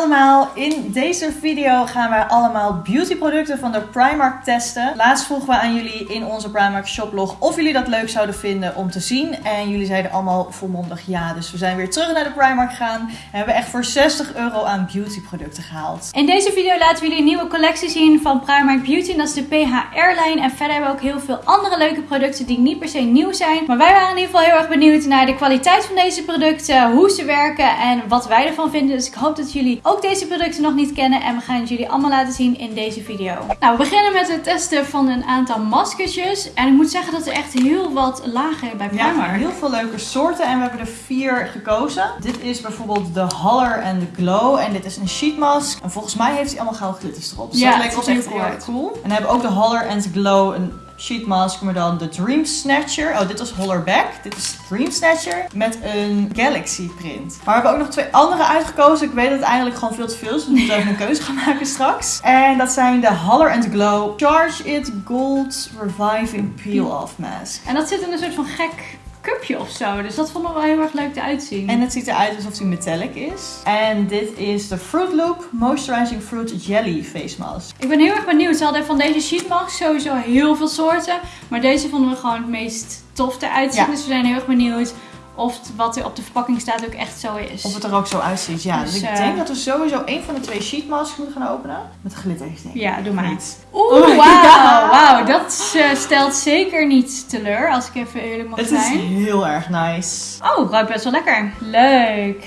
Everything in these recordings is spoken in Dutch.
allemaal, in deze video gaan wij allemaal beautyproducten van de Primark testen. Laatst vroegen we aan jullie in onze Primark shoplog of jullie dat leuk zouden vinden om te zien. En jullie zeiden allemaal volmondig ja, dus we zijn weer terug naar de Primark gegaan. En hebben echt voor 60 euro aan beautyproducten gehaald. In deze video laten we jullie een nieuwe collectie zien van Primark Beauty. En dat is de PHR-lijn. En verder hebben we ook heel veel andere leuke producten die niet per se nieuw zijn. Maar wij waren in ieder geval heel erg benieuwd naar de kwaliteit van deze producten, hoe ze werken en wat wij ervan vinden. Dus ik hoop dat jullie ook deze producten nog niet kennen. En we gaan het jullie allemaal laten zien in deze video. Nou, we beginnen met het testen van een aantal maskertjes. En ik moet zeggen dat er echt heel wat lagen bij Ja, Primark. heel veel leuke soorten en we hebben er vier gekozen. Dit is bijvoorbeeld de Holler and the Glow en dit is een sheet mask. En volgens mij heeft hij allemaal gouden glitters erop. Dus Ja, dat leek het ons echt heel cool. En we hebben ook de Holler and the Glow, een sheet mask, maar dan de Dream Snatcher. Oh, dit was Holler Back. Dit is Dream Snatcher met een Galaxy print. Maar we hebben ook nog twee andere uitgekozen. Ik weet dat het eigenlijk gewoon veel te veel is, dus we moeten even een keuze gaan maken straks. En dat zijn de Holler and Glow Charge It Gold Reviving Peel-Off Mask. En dat zit in een soort van gek cupje of zo. Dus dat vonden we wel heel erg leuk te uitzien. En het ziet eruit alsof hij metallic is. En dit is de Fruit Loop Moisturizing Fruit Jelly Face Mask. Ik ben heel erg benieuwd. Ze hadden van deze sheet mask sowieso heel veel soorten. Maar deze vonden we gewoon het meest tof eruit zien. Ja. Dus we zijn heel erg benieuwd of wat er op de verpakking staat ook echt zo is. Of het er ook zo uitziet. Ja, dus, Dus, ik eh, denk dat we sowieso een van de twee sheet masks moeten gaan openen. Met glitters, denk ik. Ja, doe maar. Niet. Oeh, Oh, wauw. dat eh, stelt zeker niet teleur. Als ik even eerlijk mag Het is zijn. heel erg nice. Oh, ruikt best wel lekker. Leuk.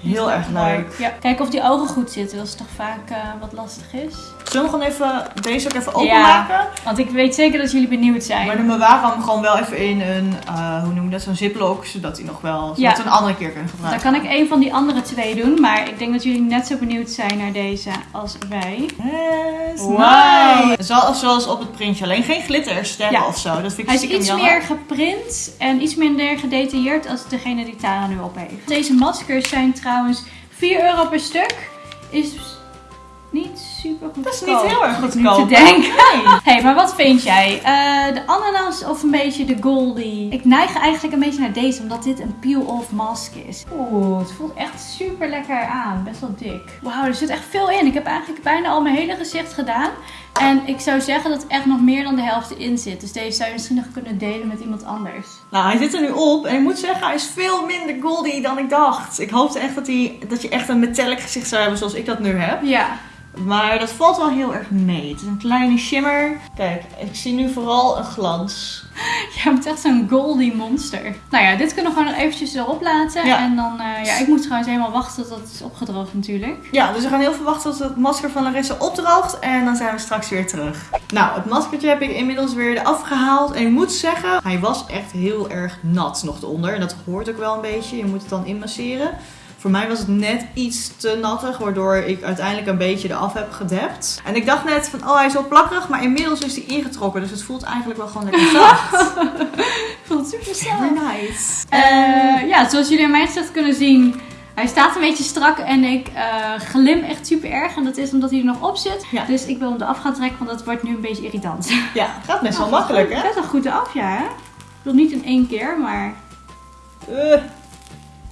Heel erg leuk. Ja, kijken of die ogen goed zitten. Dat is toch vaak eh, wat lastig is. Zullen we gewoon even deze ook even openmaken? Want ik weet zeker dat jullie benieuwd zijn. Maar dan bewaren we hem gewoon wel even in een, eh, hoe noem je dat, zo'n ziplock. Zodat hij nog wel, zodat Ja. we een andere keer kunnen Dan gebruiken. kan ik een van die andere twee doen. Maar ik denk dat jullie net zo benieuwd zijn naar deze als wij. Yes, Wow. nice. Zoals, zoals op het printje, alleen geen glittersterren Ja. of zo. Dat vind ik Hij is iets jammer. meer geprint en iets minder gedetailleerd als degene die Tara nu op heeft. Deze maskers zijn trouwens 4 euro per stuk. Is niet super goed. Dat is niet heel erg goedkoop. te denken. Nee. hey, maar wat vind jij? Eh, de ananas of een beetje de goldie? Ik neig eigenlijk een beetje naar deze, omdat dit een peel-off mask is. Oeh, het voelt echt super lekker aan. Best wel dik. Wauw, er zit echt veel in. Ik heb eigenlijk bijna al mijn hele gezicht gedaan. En ik zou zeggen dat echt nog meer dan de helft erin zit. Dus deze zou je misschien nog kunnen delen met iemand anders. Nou, hij zit er nu op en ik moet zeggen, hij is veel minder goldy dan ik dacht. Ik hoopte echt dat, hij, dat je echt een metallic gezicht zou hebben zoals ik dat nu heb. Ja. Maar dat valt wel heel erg mee. Het is een kleine shimmer. Kijk, ik zie nu vooral een glans. Je hebt echt zo'n goldie monster. Nou ja, dit kunnen we gewoon nog eventjes erop laten. Ja. En dan, eh, ja, ik moet trouwens helemaal wachten tot het is opgedroogd natuurlijk. Ja, dus we gaan heel veel wachten tot het masker van Larissa opdroogt. En dan zijn we straks weer terug. Nou, het maskertje heb ik inmiddels weer eraf gehaald. En ik moet zeggen, hij was echt heel erg nat nog eronder. En dat hoort ook wel een beetje. Je moet het dan inmasseren. Voor mij was het net iets te nattig, waardoor ik uiteindelijk een beetje eraf heb gedept. En ik dacht net van, oh hij is wel plakkerig, maar inmiddels is hij ingetrokken. Dus het voelt eigenlijk wel gewoon lekker zacht. Voelt super Very nice. Eh, ja, zoals jullie aan mijn gezicht kunnen zien, hij staat een beetje strak en ik eh, glim echt super erg. En dat is omdat hij er nog op zit. Ja. Dus ik wil hem eraf gaan trekken, want dat wordt nu een beetje irritant. Ja, gaat best wel makkelijk hè? Best wel goed af, ja. hè? Ik bedoel niet in één keer, maar... Eh,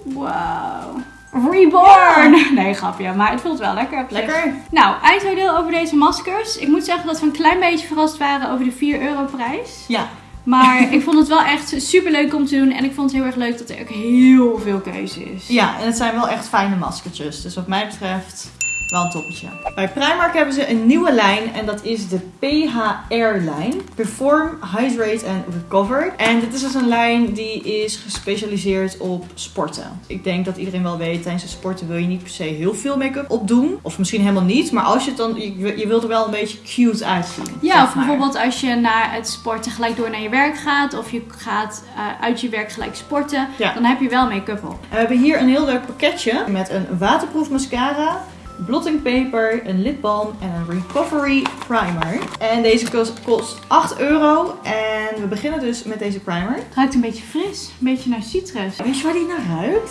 Wauw. Reborn! Nee, grapje, maar het voelt wel lekker lekker. Nou, eindoordeel over deze maskers. Ik moet zeggen dat we een klein beetje verrast waren over de 4 euro prijs. Ja, Maar ik vond het wel echt super leuk om te doen. En ik vond het heel erg leuk dat er ook heel veel keuze is. Ja, en het zijn wel echt fijne maskertjes. Dus wat mij betreft wel een toppetje. Bij Primark hebben ze een nieuwe lijn en dat is de PHR-lijn. Perform, Hydrate and Recover. En dit is dus een lijn die is gespecialiseerd op sporten. Ik denk dat iedereen wel weet, tijdens het sporten wil je niet per se heel veel make-up opdoen. Of misschien helemaal niet, maar als je het dan, je, je wilt er wel een beetje cute uitzien. Ja, of maar. bijvoorbeeld als je na het sporten gelijk door naar je werk gaat. Of je gaat eh, uit je werk gelijk sporten. Ja. Dan heb je wel make-up op. We hebben hier een heel leuk pakketje met een waterproof mascara, blotting paper, een lipbalm en een recovery primer. En deze kost, kost 8 euro en we beginnen dus met deze primer. Het ruikt een beetje fris. Een beetje naar citrus. Weet je waar die naar ruikt?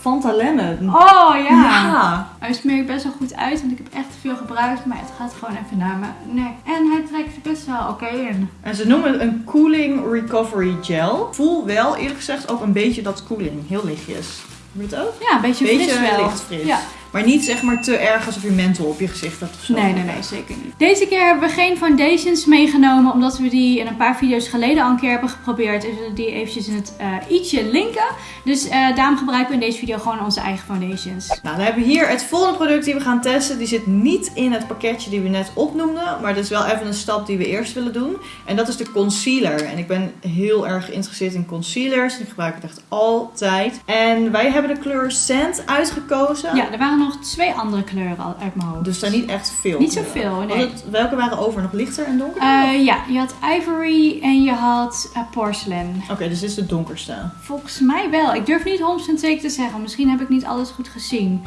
Fanta Lemon. Oh ja. Ja. Hij smeert best wel goed uit. Want ik heb echt veel gebruikt. Maar het gaat gewoon even naar mijn nek. En hij trekt best wel oké in. En ze noemen het een cooling recovery gel. Voel wel eerlijk gezegd ook een beetje dat cooling. Heel lichtjes. Je het ook? Ja, een beetje, Beetje fris wel. licht fris. Ja. Maar niet zeg maar te erg alsof je menthol op je gezicht hebt of zo. Nee, nee, nee, zeker niet. Deze keer hebben we geen foundations meegenomen, omdat we die in een paar video's geleden al een keer hebben geprobeerd. We zullen die eventjes in het eh, i'tje linken. Dus eh, daarom gebruiken we in deze video gewoon onze eigen foundations. Nou, dan hebben we hier het volgende product die we gaan testen. Die zit niet in het pakketje die we net opnoemden. Maar dat is wel even een stap die we eerst willen doen. En dat is de concealer. En ik ben heel erg geïnteresseerd in concealers. Ik gebruik het echt altijd. En wij hebben de kleur Sand uitgekozen. Ja, er waren nog twee andere kleuren al uit mijn hoofd. Dus daar niet echt veel. Niet zoveel, nee. het- welke waren over? Nog lichter en donkerder? Eh, ja, je had ivory en je had eh, porcelain. Oké, dus dit is de donkerste. Volgens mij wel. Ik durf niet 100% zeker te zeggen. Misschien heb ik niet alles goed gezien.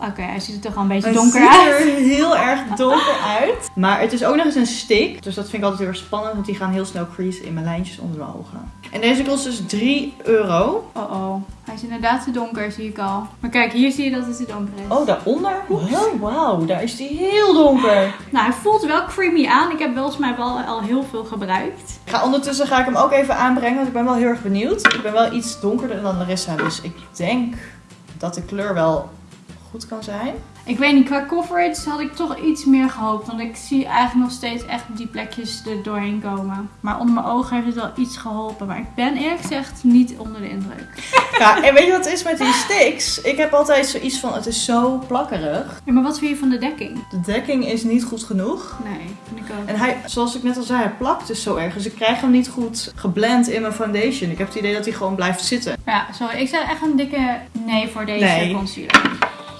Oké, hij ziet er toch al een beetje donker ziet uit. er heel erg donker uit. Maar het is ook nog eens een stick. Dus dat vind ik altijd heel erg spannend. Want die gaan heel snel creasen in mijn lijntjes onder mijn ogen. En deze kost dus 3 euro. Oh oh, hij is inderdaad te donker, zie ik al. Maar kijk, hier zie je dat het te donker is. Oh, daaronder? Oh, wauw. Daar is die heel donker. Nou, hij voelt wel creamy aan. Ik heb volgens mij wel al heel veel gebruikt. Ik ga ondertussen ga ik hem ook even aanbrengen. Want ik ben wel heel erg benieuwd. Ik ben wel iets donkerder dan Larissa. Dus ik denk dat de kleur wel goed kan zijn. Ik weet niet, qua coverage had ik toch iets meer gehoopt. Want ik zie eigenlijk nog steeds echt die plekjes er doorheen komen. Maar onder mijn ogen heeft het wel iets geholpen. Maar ik ben eerlijk gezegd niet onder de indruk. Ja, en weet je wat het is met die sticks? Ik heb altijd zoiets van, het is zo plakkerig. Ja, maar wat vind je van de dekking? De dekking is niet goed genoeg. Nee, vind ik ook. En hij, zoals ik net al zei, hij plakt dus zo erg. Dus ik krijg hem niet goed geblend in mijn foundation. Ik heb het idee dat hij gewoon blijft zitten. Ja, sorry. Ik zeg echt een dikke nee voor deze Nee. concealer.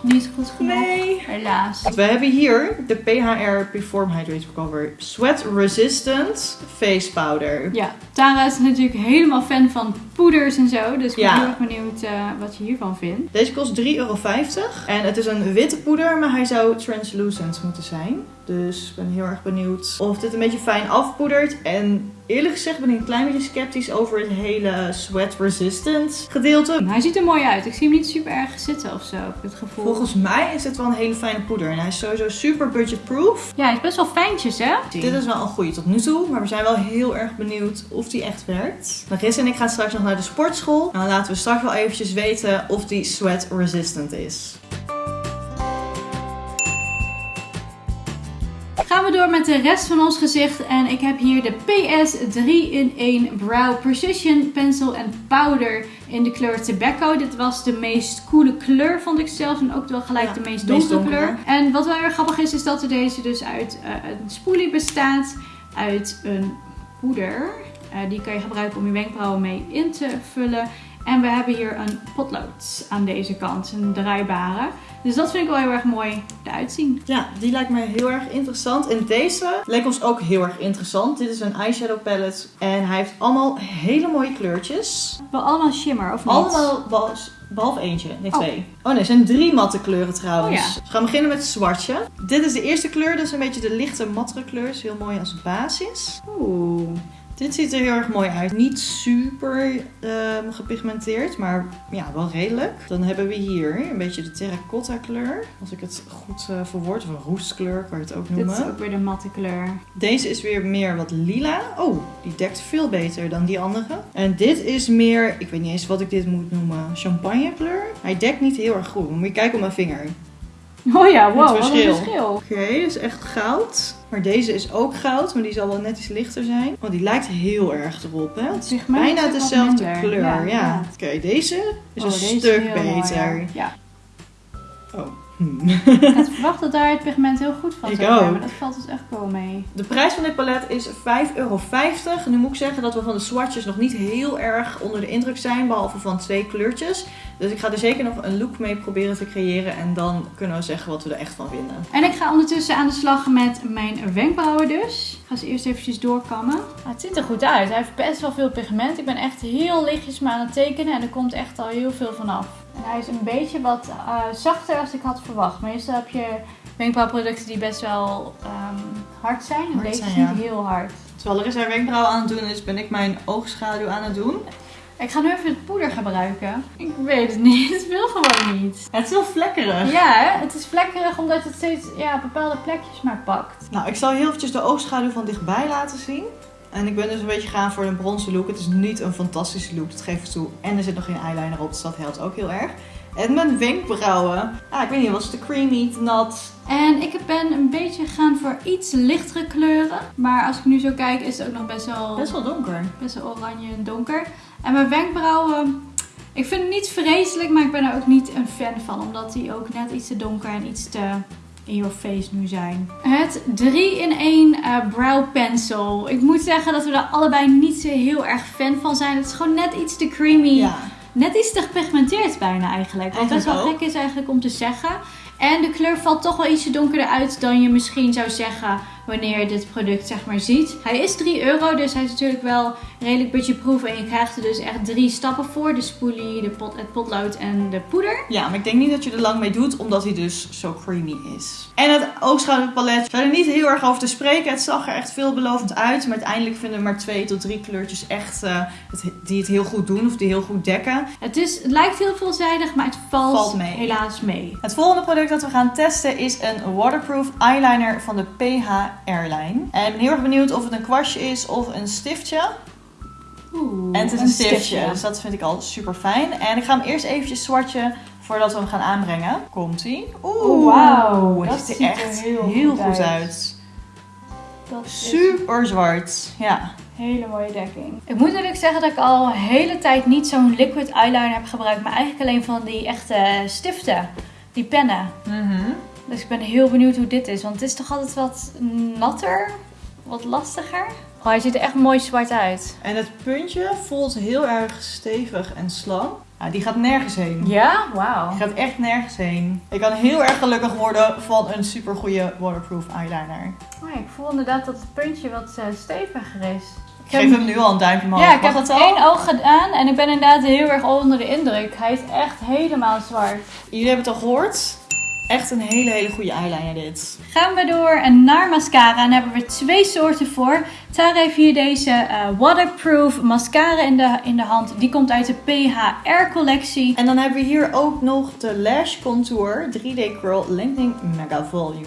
Niet goed genoeg. Nee. Helaas. We hebben hier de PHR Perform Hydrate Cover Sweat Resistant Face Powder. Ja, Tara is natuurlijk helemaal fan van poeders en zo. Dus ik ben Ja. heel erg benieuwd eh, wat je hiervan vindt. Deze kost 3,50 euro. En het is een witte poeder, maar hij zou translucent moeten zijn. Dus ik ben heel erg benieuwd of dit een beetje fijn afpoedert. En eerlijk gezegd ben ik een klein beetje sceptisch over het hele sweat resistant gedeelte. Hij ziet er mooi uit. Ik zie hem niet super erg zitten of zo, heb ik het gevoel. Volgens mij is dit wel een hele fijne poeder. En hij is sowieso super budgetproof. Ja, hij is best wel fijntjes, hè? Dit is wel een goede tot nu toe, maar we zijn wel heel erg benieuwd of die echt werkt. Larissa en ik gaan straks nog naar de sportschool. En dan laten we straks wel eventjes weten of die sweat resistant is. Gaan we door met de rest van ons gezicht. En ik heb hier de PS 3-in-1 Brow Precision Pencil en Powder in de kleur Tobacco. Dit was de meest coole kleur, vond ik zelf. En ook wel gelijk Ja, de meest donkere donkere. kleur. En wat wel heel erg grappig is, is dat er deze dus uit eh, een spoelie bestaat. Uit een poeder. Eh, die kan je gebruiken om je wenkbrauwen mee in te vullen. En we hebben hier een potlood aan deze kant, een draaibare. Dus dat vind ik wel heel erg mooi eruit zien. Ja, die lijkt mij heel erg interessant. En deze leek ons ook heel erg interessant. Dit is een eyeshadow palette. En hij heeft allemaal hele mooie kleurtjes. Wel allemaal shimmer, of niet? Allemaal beh- behalve eentje. Nee, Oh. twee. Oh nee, het zijn drie matte kleuren trouwens. Oh ja. We gaan beginnen met het zwartje. Dit is de eerste kleur. Dat is een beetje de lichte mattere kleur. Is heel mooi als basis. Oeh. Dit ziet er heel erg mooi uit. Niet super ehm, gepigmenteerd, maar ja, wel redelijk. Dan hebben we hier een beetje de terracotta kleur. Als ik het goed eh verwoord. Of een roestkleur kan je het ook Dit noemen. is ook weer de matte kleur. Deze is weer meer wat lila. Oh, die dekt veel beter dan die andere. En dit is meer, ik weet niet eens wat ik dit moet noemen, champagne kleur. Hij dekt niet heel erg goed. Moet je kijken op mijn vinger. Oh ja, wow, wat een verschil. verschil. Oké, dat is echt goud. Maar deze is ook goud, maar die zal wel net iets lichter zijn. Want die lijkt heel erg erop, hè? Het is bijna is dezelfde minder. kleur. Ja. Oké, deze is Oh, een deze is stuk mooi, beter. ja. Oh. Hm. Ik had verwacht dat daar het pigment heel goed van Ik zou zijn, ook. maar dat valt dus echt wel mee. De prijs van dit palet is 5,50 euro. Nu moet ik zeggen dat we van de swatches nog niet heel erg onder de indruk zijn, behalve van twee kleurtjes. Dus ik ga er zeker nog een look mee proberen te creëren en dan kunnen we zeggen wat we er echt van vinden. En ik ga ondertussen aan de slag met mijn wenkbrauwen dus. Ik ga ze eerst eventjes doorkammen. Ah, het ziet er goed uit. Hij heeft best wel veel pigment. Ik ben echt heel lichtjes maar aan het tekenen en er komt echt al heel veel vanaf. Hij is een beetje wat eh, zachter als ik had verwacht. Meestal heb je wenkbrauwproducten die best wel ehm, hard zijn. En Hard deze zijn, is ja. niet heel hard. Terwijl er is haar wenkbrauwen aan het doen is, ben ik mijn oogschaduw aan het doen. Ik ga nu even het poeder gebruiken. Ik weet het niet. Het wil gewoon niet. Het is heel vlekkerig. Ja, hè? het is vlekkerig omdat het steeds ja, bepaalde plekjes maar pakt. Nou, ik zal heel eventjes de oogschaduw van dichtbij laten zien. En ik ben dus een beetje gaan voor een bronzen look. Het is niet een fantastische look, dat geef ik toe. En er zit nog geen eyeliner op, dus dat helpt ook heel erg. En mijn wenkbrauwen. Ah, ik weet niet, was het te creamy, te nat? En ik ben een beetje gegaan voor iets lichtere kleuren. Maar als ik nu zo kijk, is het ook nog best wel, Best wel donker. best wel oranje en donker. En mijn wenkbrauwen, ik vind het niet vreselijk, maar ik ben er ook niet een fan van. Omdat die ook net iets te donker en iets te in your face nu zijn. Het 3-in-1 uh, brow pencil. Ik moet zeggen dat we er allebei niet zo heel erg fan van zijn. Het is gewoon net iets te creamy. Ja. Net iets te gepigmenteerd bijna eigenlijk. Wat best wel gek is eigenlijk om te zeggen. En de kleur valt toch wel ietsje donkerder uit dan je misschien zou zeggen wanneer je dit product zeg maar ziet. Hij is 3 euro, dus hij is natuurlijk wel redelijk budgetproof. En je krijgt er dus echt drie stappen voor. De spoelie, de pot, het potlood en de poeder. Ja, maar ik denk niet dat je er lang mee doet, omdat hij dus zo creamy is. En het oogschouderpalet, ik ga er niet heel erg over te spreken. Het zag er echt veelbelovend uit. Maar uiteindelijk vinden we maar twee tot drie kleurtjes echt eh, die het heel goed doen of die heel goed dekken. Het, is, het lijkt heel veelzijdig, maar het valt, Valt mee. helaas mee. Het volgende product dat we gaan testen is een waterproof eyeliner van de PH Airline. En ik ben heel erg benieuwd of het een kwastje is of een stiftje. Oeh, En het is een, stiftje, dus dat vind ik al super fijn. En ik ga hem eerst eventjes swatchen voordat we hem gaan aanbrengen. Komt ie? Oeh, Oh, wauw. Het Dat ziet er ziet er echt heel heel, goed goed uit. uit. Dat is Super zwart. Ja. Hele mooie dekking. Ik moet natuurlijk zeggen dat ik al een hele tijd niet zo'n liquid eyeliner heb gebruikt. Maar eigenlijk alleen van die echte stiften. Die pennen. Dus ik ben heel benieuwd hoe dit is. Want het is toch altijd wat natter? Wat lastiger? Oh, hij ziet er echt mooi zwart uit. En het puntje voelt heel erg stevig en slank. Ja, die gaat nergens heen. Ja? Wauw. Die gaat echt nergens heen. Ik kan heel erg gelukkig worden van een super goede waterproof eyeliner. Oh, ik voel inderdaad dat het puntje wat eh, steviger is. Ik geef hem nu al een duimpje omhoog. Ja, ik Mag heb al? één oog gedaan en ik ben inderdaad heel erg onder de indruk. Hij is echt helemaal zwart. Jullie hebben het al gehoord. Echt een hele, hele goede eyeliner dit. Gaan we door naar mascara. En daar hebben we twee soorten voor. Tara heeft hier deze eh, waterproof mascara in de, in de hand. Die komt uit de PHR collectie. En dan hebben we hier ook nog de Lash Contour 3D Curl Lengthening Mega Volume.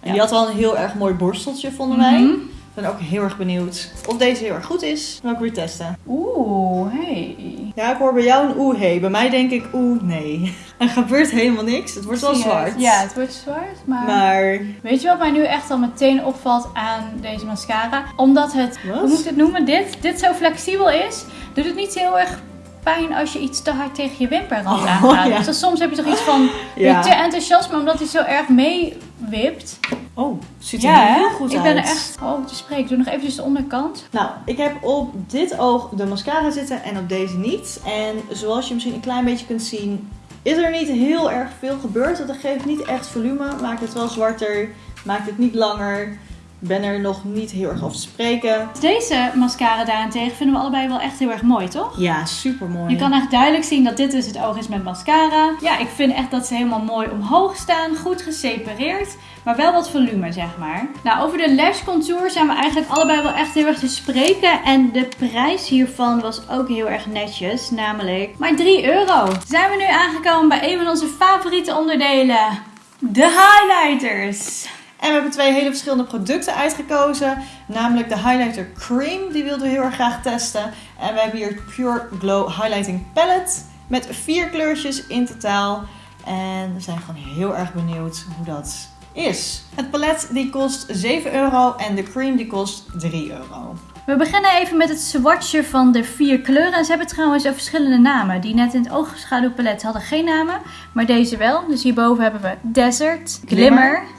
En Ja. die had wel een heel erg mooi borsteltje, vonden wij. Mhm. Ik ben ook heel erg benieuwd of deze heel erg goed is. Dan wil ik weer testen. Oeh, hey. Ja, ik hoor bij jou een oeh hey. Bij mij denk ik oeh nee. Er gebeurt helemaal niks. Het wordt wel je het? zwart. Ja, het wordt zwart, maar... Maar Weet je wat mij nu echt al meteen opvalt aan deze mascara? Omdat het, Wat? hoe moet ik het noemen, dit, dit zo flexibel is, doet het niet heel erg pijn als je iets te hard tegen je wimperrand Oh, aangaat. ja. Dus soms heb je toch iets van Ja. weer te enthousiast, maar omdat hij zo erg meewipt. Oh, ziet er Ja, heel hè? goed ik uit. ben er echt oh, te spreken. Ik doe nog eventjes de onderkant. Nou, ik heb op dit oog de mascara zitten en op deze niet. En zoals je misschien een klein beetje kunt zien, is er niet heel erg veel gebeurd. Dat geeft niet echt volume, maakt het wel zwarter, maakt het niet langer. Ik ben er nog niet heel erg over te spreken. Deze mascara daarentegen vinden we allebei wel echt heel erg mooi, toch? Ja, super mooi. Je kan echt duidelijk zien dat dit dus het oog is met mascara. Ja, ik vind echt dat ze helemaal mooi omhoog staan. Goed gesepareerd. Maar wel wat volume, zeg maar. Nou, over de lash contour zijn we eigenlijk allebei wel echt heel erg te spreken. En de prijs hiervan was ook heel erg netjes. Namelijk maar 3 euro. Zijn we nu aangekomen bij een van onze favoriete onderdelen. De highlighters. En we hebben twee hele verschillende producten uitgekozen. Namelijk de Highlighter Cream, die wilden we heel erg graag testen. En we hebben hier Pure Glow Highlighting Palette met vier kleurtjes in totaal. En we zijn gewoon heel erg benieuwd hoe dat is. Het palet die kost 7 euro en de cream die kost 3 euro. We beginnen even met het swatchen van de vier kleuren. En ze hebben trouwens ook verschillende namen. Die net in het oogschaduwpalet hadden geen namen. Maar deze wel. Dus hierboven hebben we Desert, Glimmer. Glimmer.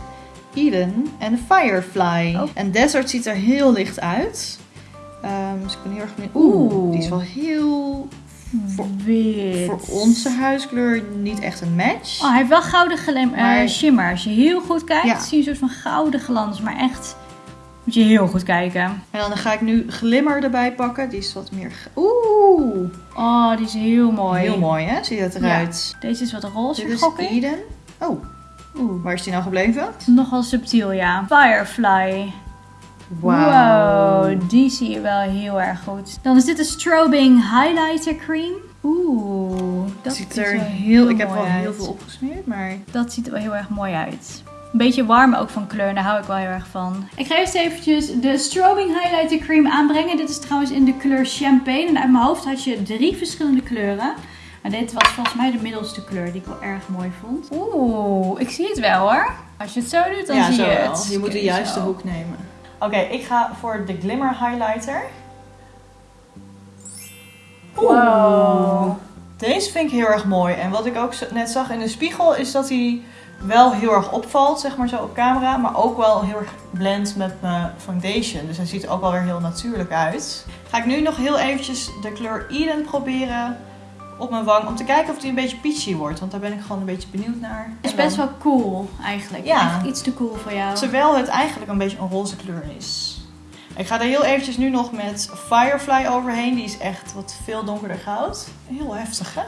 Eden en Firefly. Oh. En Desert ziet er heel licht uit. Ehm, dus ik ben heel erg benieuwd. Oeh. Oeh, die is wel heel... Voor, Wit. voor onze huiskleur niet echt een match. Oh, hij heeft wel gouden glim, eh, Maar- shimmer. Als je heel goed kijkt, Ja. zie je een soort van gouden glans. Maar echt, moet je heel goed kijken. En dan ga ik nu glimmer erbij pakken. Die is wat meer... Oeh, Oh, die is heel mooi. heel mooi hè? Ziet het eruit. Deze is wat roze, Dit is. Eden. Oh, Oeh, waar is die nou gebleven? nogal subtiel, ja. Firefly. Wauw. Wow, die zie je wel heel erg goed. Dan is dit de Strobing Highlighter Cream. Oeh, dat ziet er heel... Ik heb wel heel veel opgesmeerd, maar... Dat ziet er wel heel erg mooi uit. Een beetje warm ook van kleur, daar hou ik wel heel erg van. Ik ga eerst eventjes de Strobing Highlighter Cream aanbrengen. Dit is trouwens in de kleur Champagne. En uit mijn hoofd had je drie verschillende kleuren. Maar dit was volgens mij de middelste kleur die ik wel erg mooi vond. Oeh, ik zie het wel hoor. Als je het zo doet, dan ja, zie je wel. het. Je moet de juiste hoek nemen. Oké, ik ga voor de Glimmer Highlighter. Wow. Deze vind ik heel erg mooi. En wat ik ook net zag in de spiegel is dat hij wel heel erg opvalt, zeg maar zo op camera. Maar ook wel heel erg blendt met mijn foundation. Dus hij ziet er ook wel weer heel natuurlijk uit. Ga ik nu nog heel eventjes de kleur Eden proberen op mijn wang. Om te kijken of die een beetje peachy wordt. Want daar ben ik gewoon een beetje benieuwd naar. Het is best wel cool eigenlijk. Ja. Echt iets te cool voor jou. Terwijl het eigenlijk een beetje een roze kleur is. Ik ga er heel eventjes nu nog met Firefly overheen. Die is echt wat veel donkerder goud. Heel heftig, hè?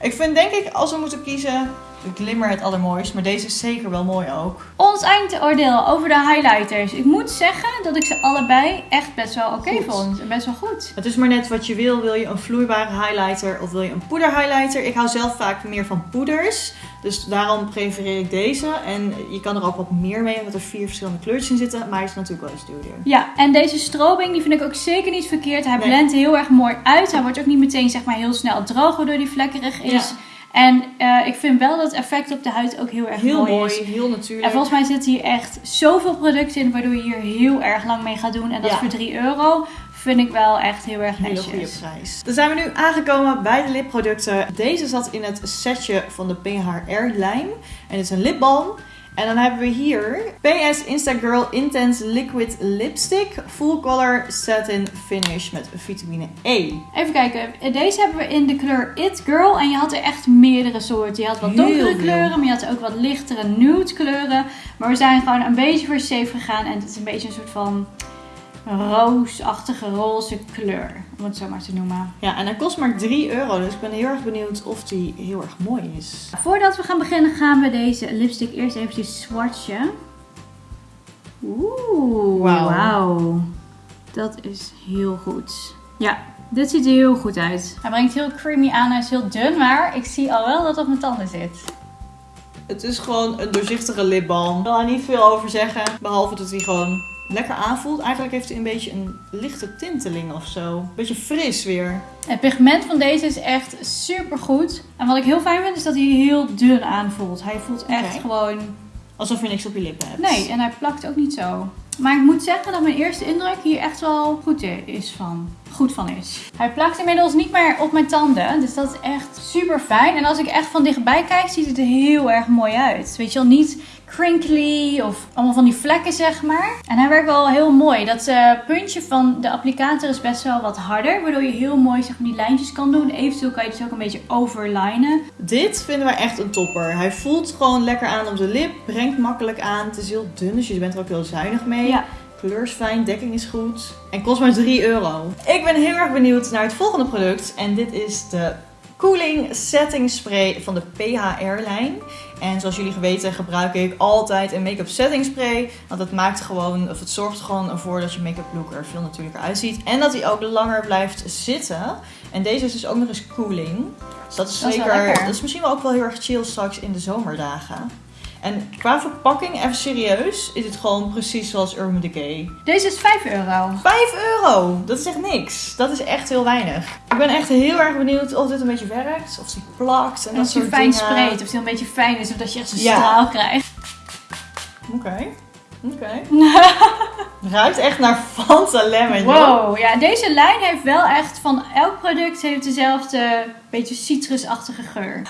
Ik vind denk ik, als we moeten kiezen, de glimmer het allermooist. Maar deze is zeker wel mooi ook. Ons eindoordeel over de highlighters. Ik moet zeggen dat ik ze allebei echt best wel oké vond. En Best wel goed. Het is maar net wat je wil. Wil je een vloeibare highlighter of wil je een poeder highlighter? Ik hou zelf vaak meer van poeders. Dus daarom prefereer ik deze. En je kan er ook wat meer mee, omdat er vier verschillende kleurtjes in zitten. Maar hij is natuurlijk wel eens duurder. Ja, en deze strobing die vind ik ook zeker niet verkeerd. Hij Nee. blendt heel erg mooi uit. Hij wordt ook niet meteen zeg maar heel snel droog waardoor hij vlekkerig is. Ja. En eh, ik vind wel dat effect op de huid ook heel erg Heel mooi, mooi, is. heel natuurlijk. En volgens mij zitten hier echt zoveel producten in waardoor je hier heel erg lang mee gaat doen. En dat Ja. voor 3 euro vind ik wel echt heel erg hele netjes. goede prijs. Dan zijn we nu aangekomen bij de lipproducten. Deze zat in het setje van de PHR lijn. En het is een lipbalm. En dan hebben we hier PS Instagirl Intense Liquid Lipstick. Full Color Satin Finish met vitamine E. Even kijken, deze hebben we in de kleur It Girl. En je had er echt meerdere soorten. Je had wat donkere kleuren, maar je had ook wat lichtere nude kleuren. Maar we zijn gewoon een beetje voor safe gegaan. En het is een beetje een soort van roosachtige roze kleur. Om het zo maar te noemen. Ja, en hij kost maar 3 euro. Dus ik ben heel erg benieuwd of die heel erg mooi is. Voordat we gaan beginnen gaan we deze lipstick eerst eventjes swatchen. Oeh, Wauw. wauw. Dat is heel goed. Ja, dit ziet er heel goed uit. Hij brengt heel creamy aan. Hij is heel dun, maar ik zie al wel dat het op mijn tanden zit. Het is gewoon een doorzichtige lipbalm. Ik wil er niet veel over zeggen. Behalve dat hij gewoon lekker aanvoelt. Eigenlijk heeft hij een beetje een lichte tinteling of zo. Een beetje fris weer. Het pigment van deze is echt super goed. En wat ik heel fijn vind is dat hij heel dun aanvoelt. Hij voelt echt gewoon Alsof je niks op je lippen hebt. Nee, en hij plakt ook niet zo. Maar ik moet zeggen dat mijn eerste indruk hier echt wel goed is van. Goed van is. Hij plakt inmiddels niet meer op mijn tanden. Dus dat is echt super fijn. En als ik echt van dichtbij kijk, ziet het er heel erg mooi uit. Weet je wel, niet crinkly of allemaal van die vlekken, zeg maar. En hij werkt wel heel mooi. Dat eh, puntje van de applicator is best wel wat harder. Waardoor je heel mooi zeg maar, die lijntjes kan doen. Eventueel kan je dus ook een beetje overlinen. Dit vinden wij echt een topper. Hij voelt gewoon lekker aan op de lip. Brengt makkelijk aan. Het is heel dun, dus je bent er ook heel zuinig mee. Ja. Kleur is fijn, dekking is goed. En kost maar 3 euro. Ik ben heel erg benieuwd naar het volgende product. En dit is de Cooling Setting Spray van de PHR-lijn. En zoals jullie geweten gebruik ik altijd een make-up setting spray. Want het maakt gewoon, of het zorgt er gewoon ervoor dat je make-up look er veel natuurlijker uitziet. En dat hij ook langer blijft zitten. En deze is dus ook nog eens cooling. Dus dat is Dat is zeker, dat is misschien wel ook wel heel erg chill straks in de zomerdagen. En qua verpakking, even serieus, is het gewoon precies zoals Urban Decay. Deze is 5 euro. 5 euro! Dat is echt niks. Dat is echt heel weinig. Ik ben echt heel erg benieuwd of dit een beetje werkt. Of die plakt en En dat je soort fijn dingen. spreekt, of die een beetje fijn is, of dat je echt zo'n Ja. straal krijgt. Oké. Oké. Ruikt echt naar Fanta Lemon. joh. Wow, ja, deze lijn heeft wel echt van elk product heeft dezelfde beetje citrusachtige geur.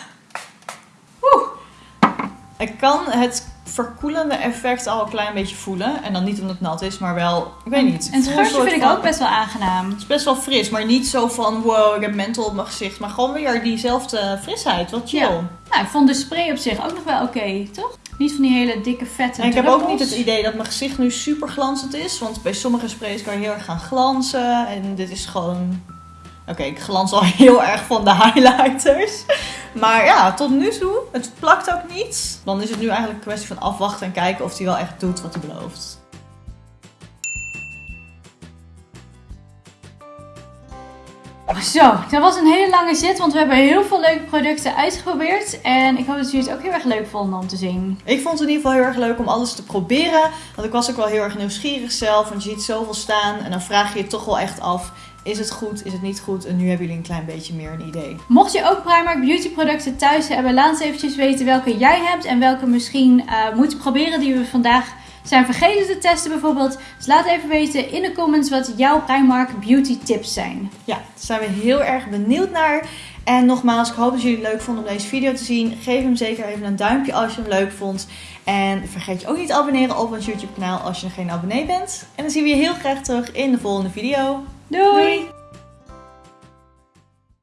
Ik kan het verkoelende effect al een klein beetje voelen. En dan niet omdat het nat is, maar wel, ik weet niet. En het geurtje vind ik ook best wel aangenaam. Het is best wel fris, maar niet zo van wow, ik heb menthol op mijn gezicht. Maar gewoon weer diezelfde frisheid. Wat chill. Ja. Nou, ik vond de spray op zich ook nog wel oké, toch? Niet van die hele dikke vette En ik heb ook niet het idee dat mijn gezicht nu super glanzend is. Want bij sommige sprays kan je heel erg gaan glanzen. En dit is gewoon... Oké, ik glans al heel erg van de highlighters. Maar ja, tot nu toe, het plakt ook niet. Dan is het nu eigenlijk een kwestie van afwachten en kijken of hij wel echt doet wat hij belooft. Zo, dat was een hele lange zit, want we hebben heel veel leuke producten uitgeprobeerd. En ik hoop dat jullie het ook heel erg leuk vonden om te zien. Ik vond het in ieder geval heel erg leuk om alles te proberen. Want ik was ook wel heel erg nieuwsgierig zelf. Want je ziet zoveel staan en dan vraag je je toch wel echt af... Is het goed, is het niet goed? En nu hebben jullie een klein beetje meer een idee. Mocht je ook Primark beauty producten thuis hebben, laat ons eventjes weten welke jij hebt en welke misschien uh, moeten proberen die we vandaag zijn vergeten te testen bijvoorbeeld. Dus laat even weten in de comments wat jouw Primark beauty tips zijn. Ja, daar zijn we heel erg benieuwd naar. En nogmaals, ik hoop dat jullie het leuk vonden om deze video te zien. Geef hem zeker even een duimpje als je hem leuk vond. En vergeet je ook niet te abonneren op ons YouTube kanaal als je nog geen abonnee bent. En dan zien we je heel graag terug in de volgende video. Doei.